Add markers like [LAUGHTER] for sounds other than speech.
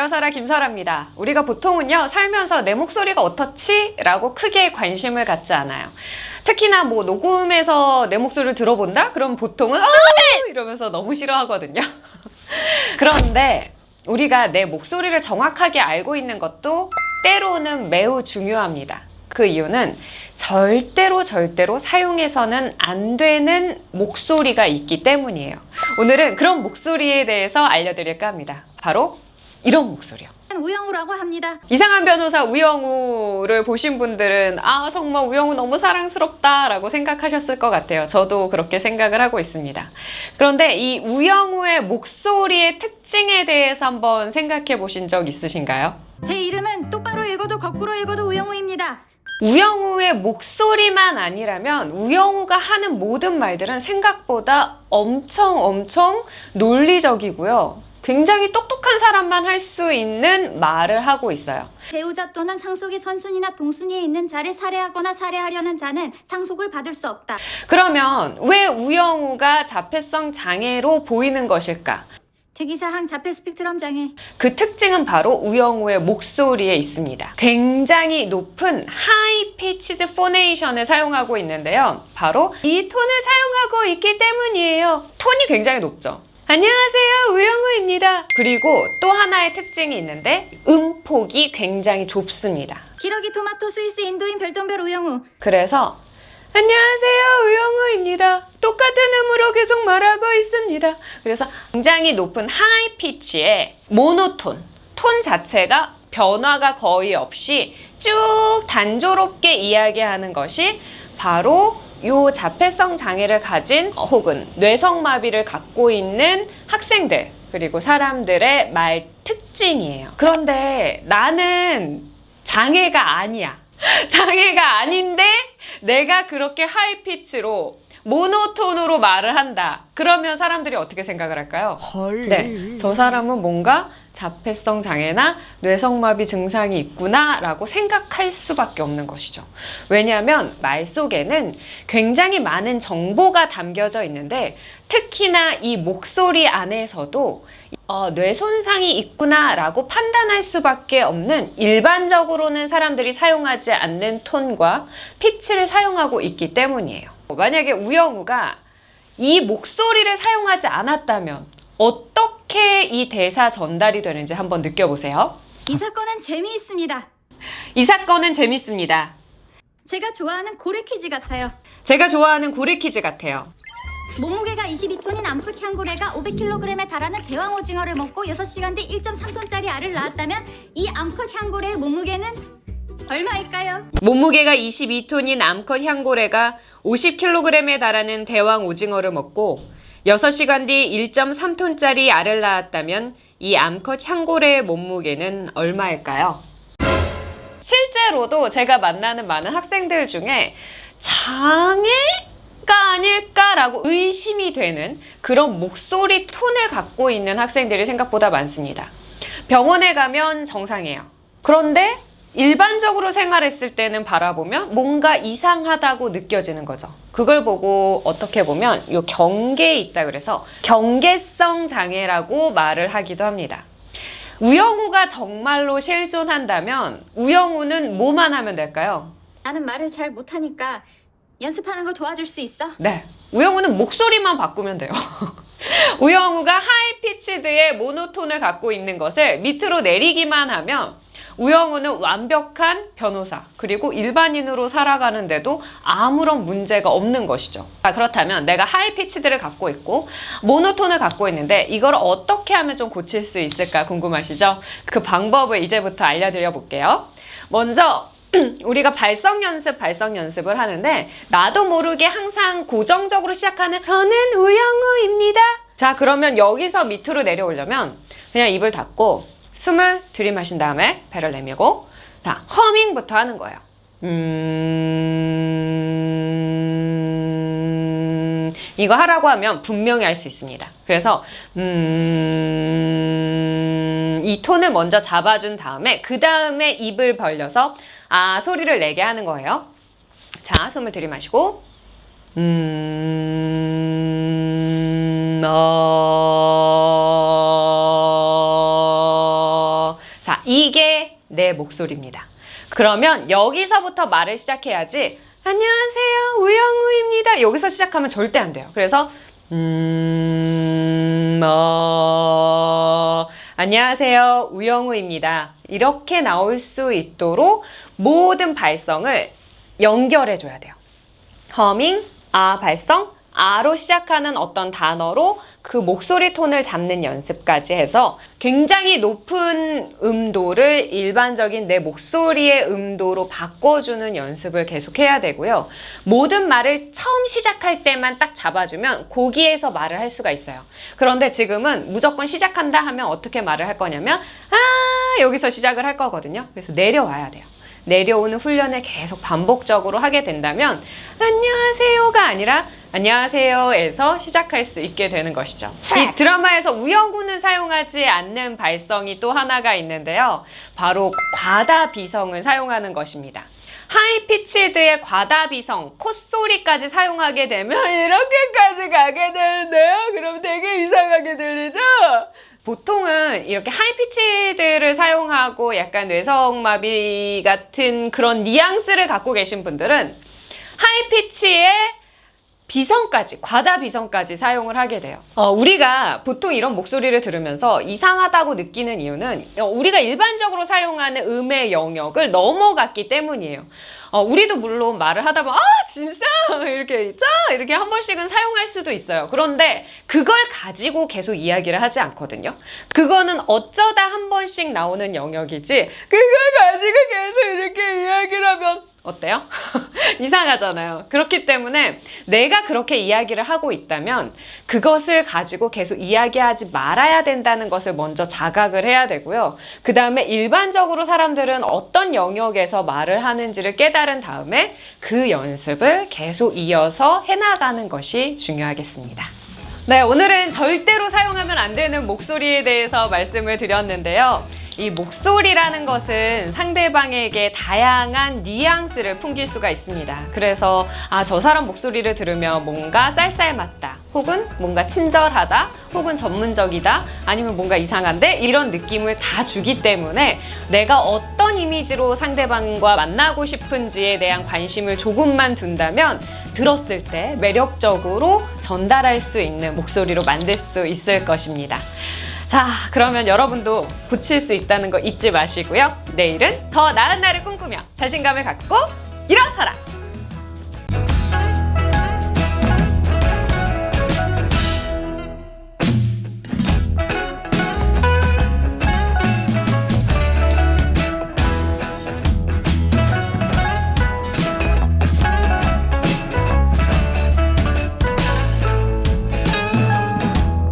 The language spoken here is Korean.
일어서라 김설아입니다. 우리가 보통은요 살면서 내 목소리가 어떻지? 라고 크게 관심을 갖지 않아요. 특히나 뭐 녹음해서 내 목소리를 들어본다? 그럼 보통은 어! 이러면서 너무 싫어하거든요. [LAUGHS] 그런데 우리가 내 목소리를 정확하게 알고 있는 것도 때로는 매우 중요합니다. 그 이유는 절대로 절대로 사용해서는 안 되는 목소리가 있기 때문이에요. 오늘은 그런 목소리에 대해서 알려드릴까 합니다. 바로 이런 목소리요. 우영우라고 합니다. 이상한 변호사 우영우를 보신 분들은 아 정말 우영우 너무 사랑스럽다 라고 생각하셨을 것 같아요. 저도 그렇게 생각을 하고 있습니다. 그런데 이 우영우의 목소리의 특징에 대해서 한번 생각해 보신 적 있으신가요? 제 이름은 똑바로 읽어도 거꾸로 읽어도 우영우입니다. 우영우의 목소리만 아니라면 우영우가 하는 모든 말들은 생각보다 엄청 엄청 논리적이고요. 굉장히 똑똑한 사람만 할 수 있는 말을 하고 있어요. 배우자 또는 상속의 선순위나 동순위에 있는 자를 살해하거나 살해하려는 자는 상속을 받을 수 없다. 그러면 왜 우영우가 자폐성 장애로 보이는 것일까? 특이사항 자폐 스펙트럼 장애. 그 특징은 바로 우영우의 목소리에 있습니다. 굉장히 높은 high pitched phonation을 사용하고 있는데요. 바로 이 톤을 사용하고 있기 때문이에요. 톤이 굉장히 높죠. 안녕하세요 우영우입니다. 그리고 또 하나의 특징이 있는데 음폭이 굉장히 좁습니다. 기러기 토마토 스위스 인도인 별똥별 우영우. 그래서 안녕하세요 우영우입니다. 똑같은 음으로 계속 말하고 있습니다. 그래서 굉장히 높은 high pitch의 monotone 톤 자체가 변화가 거의 없이 쭉 단조롭게 이야기하는 것이 바로 요 자폐성 장애를 가진 혹은 뇌성마비를 갖고 있는 학생들 그리고 사람들의 말 특징이에요. 그런데 나는 장애가 아니야. [LAUGHS] 장애가 아닌데 내가 그렇게 하이피치로 모노톤으로 말을 한다. 그러면 사람들이 어떻게 생각을 할까요? 헐. 네, 저 사람은 뭔가 자폐성 장애나 뇌성마비 증상이 있구나 라고 생각할 수밖에 없는 것이죠. 왜냐하면 말 속에는 굉장히 많은 정보가 담겨져 있는데 특히나 이 목소리 안에서도 어, 뇌 손상이 있구나 라고 판단할 수밖에 없는 일반적으로는 사람들이 사용하지 않는 톤과 피치를 사용하고 있기 때문이에요. 만약에 우영우가 이 목소리를 사용하지 않았다면 어떻게 이 대사 전달이 되는지 한번 느껴보세요. 이 사건은 재미있습니다. 이 사건은 재밌습니다. 제가 좋아하는 고래 퀴즈 같아요. 제가 좋아하는 고래 퀴즈 같아요. 몸무게가 22톤인 암컷 향고래가 500kg에 달하는 대왕 오징어를 먹고 6시간 뒤 1.3톤짜리 알을 낳았다면 이 암컷 향고래의 몸무게는 얼마일까요? 몸무게가 22톤인 암컷 향고래가 50kg에 달하는 대왕 오징어를 먹고 6시간 뒤 1.3톤짜리 알을 낳았다면 이 암컷 향고래의 몸무게는 얼마일까요? 실제로도 제가 만나는 많은 학생들 중에 장애가 아닐까라고 의심이 되는 그런 목소리 톤을 갖고 있는 학생들이 생각보다 많습니다. 병원에 가면 정상이에요. 그런데 일반적으로 생활했을 때는 바라보면 뭔가 이상하다고 느껴지는 거죠. 그걸 보고 어떻게 보면 요 경계에 있다 그래서 경계성 장애라고 말을 하기도 합니다. 우영우가 정말로 실존한다면 우영우는 뭐만 하면 될까요? 나는 말을 잘 못하니까 연습하는 거 도와줄 수 있어? 네. 우영우는 목소리만 바꾸면 돼요. [LAUGHS] 우영우가 하이피치드의 모노톤을 갖고 있는 것을 밑으로 내리기만 하면 우영우는 완벽한 변호사 그리고 일반인으로 살아가는데도 아무런 문제가 없는 것이죠. 자, 그렇다면 내가 하이피치드를 갖고 있고 모노톤을 갖고 있는데 이걸 어떻게 하면 좀 고칠 수 있을까 궁금하시죠? 그 방법을 이제부터 알려드려 볼게요. 먼저 [CLEARS THROAT] 우리가 발성 연습, 발성 연습을 하는데 나도 모르게 항상 고정적으로 시작하는 저는 우영우입니다. 자 그러면 여기서 밑으로 내려오려면 그냥 입을 닫고 숨을 들이마신 다음에 배를 내밀고 자 허밍부터 하는 거예요. 음... 이거 하라고 하면 분명히 할수 있습니다. 그래서 음... 이 톤을 먼저 잡아준 다음에 그 다음에 입을 벌려서 아 소리를 내게 하는 거예요. 자 숨을 들이마시고 음... 목소리입니다. 그러면 여기서부터 말을 시작해야지. 안녕하세요, 우영우입니다. 여기서 시작하면 절대 안 돼요. 그래서 음, 어, 안녕하세요, 우영우입니다. 이렇게 나올 수 있도록 모든 발성을 연결해 줘야 돼요. 허밍, 아 발성, 아로 시작하는 어떤 단어로 그 목소리 톤을 잡는 연습까지 해서 굉장히 높은 음도를 일반적인 내 목소리의 음도로 바꿔주는 연습을 계속 해야 되고요. 모든 말을 처음 시작할 때만 딱 잡아주면 거기에서 말을 할 수가 있어요. 그런데 지금은 무조건 시작한다 하면 어떻게 말을 할 거냐면 아 여기서 시작을 할 거거든요. 그래서 내려와야 돼요. 내려오는 훈련을 계속 반복적으로 하게 된다면 안녕하세요가 아니라 안녕하세요에서 시작할 수 있게 되는 것이죠. 이 드라마에서 우영우는 사용하지 않는 발성이 또 하나가 있는데요. 바로 과다 비성을 사용하는 것입니다. 하이피치드의 과다 비성, 콧소리까지 사용하게 되면 이렇게까지 가게 되는데요. 그럼 되게 이상하게 들리죠? 보통은 이렇게 하이피치드를 사용하고 약간 뇌성마비 같은 그런 뉘앙스를 갖고 계신 분들은 하이피치의 비성까지, 과다 비성까지 사용을 하게 돼요. 어, 우리가 보통 이런 목소리를 들으면서 이상하다고 느끼는 이유는 어, 우리가 일반적으로 사용하는 음의 영역을 넘어갔기 때문이에요. 어, 우리도 물론 말을 하다 보면 아 진짜 [LAUGHS] 이렇게 있죠 이렇게 한 번씩은 사용할 수도 있어요. 그런데 그걸 가지고 계속 이야기를 하지 않거든요. 그거는 어쩌다 한 번씩 나오는 영역이지 그걸 가지고 계속 이렇게 이야기를 하면 어때요? [LAUGHS] 이상하잖아요. 그렇기 때문에 내가 그렇게 이야기를 하고 있다면 그것을 가지고 계속 이야기하지 말아야 된다는 것을 먼저 자각을 해야 되고요. 그 다음에 일반적으로 사람들은 어떤 영역에서 말을 하는지를 깨달은 다음에 그 연습을 계속 이어서 해나가는 것이 중요하겠습니다. 네, 오늘은 절대로 사용하면 안 되는 목소리에 대해서 말씀을 드렸는데요. 이 목소리라는 것은 상대방에게 다양한 뉘앙스를 풍길 수가 있습니다. 그래서 아, 저 사람 목소리를 들으면 뭔가 쌀쌀맞다. 혹은 뭔가 친절하다. 혹은 전문적이다. 아니면 뭔가 이상한데 이런 느낌을 다 주기 때문에 내가 어떤 이미지로 상대방과 만나고 싶은지에 대한 관심을 조금만 둔다면 들었을 때 매력적으로 전달할 수 있는 목소리로 만들 수 있을 것입니다. 자, 그러면 여러분도 고칠 수 있다는 거 잊지 마시고요. 내일은 더 나은 날을 꿈꾸며 자신감을 갖고 일어서라!